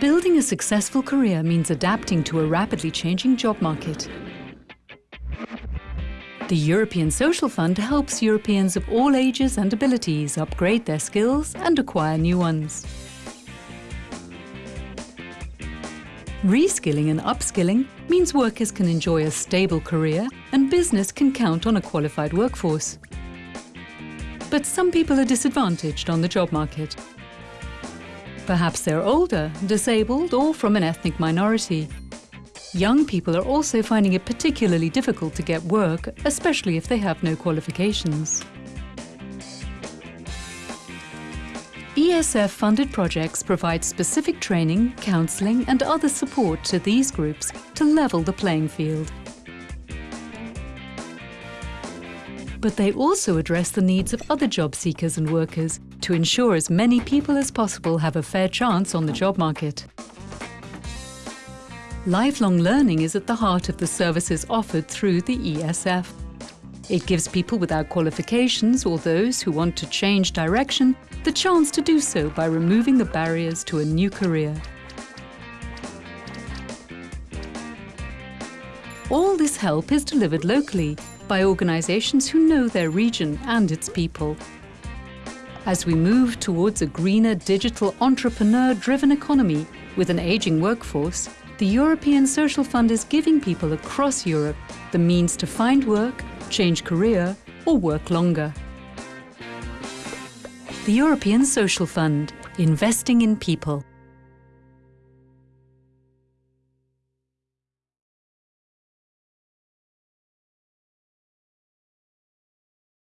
Building a successful career means adapting to a rapidly changing job market. The European Social Fund helps Europeans of all ages and abilities upgrade their skills and acquire new ones. Reskilling and upskilling means workers can enjoy a stable career and business can count on a qualified workforce. But some people are disadvantaged on the job market. Perhaps they're older, disabled or from an ethnic minority. Young people are also finding it particularly difficult to get work, especially if they have no qualifications. ESF-funded projects provide specific training, counselling and other support to these groups to level the playing field. But they also address the needs of other job seekers and workers to ensure as many people as possible have a fair chance on the job market. Lifelong learning is at the heart of the services offered through the ESF. It gives people without qualifications or those who want to change direction the chance to do so by removing the barriers to a new career. All this help is delivered locally by organisations who know their region and its people. As we move towards a greener digital entrepreneur-driven economy with an ageing workforce, the European Social Fund is giving people across Europe the means to find work, change career or work longer. The European Social Fund, investing in people.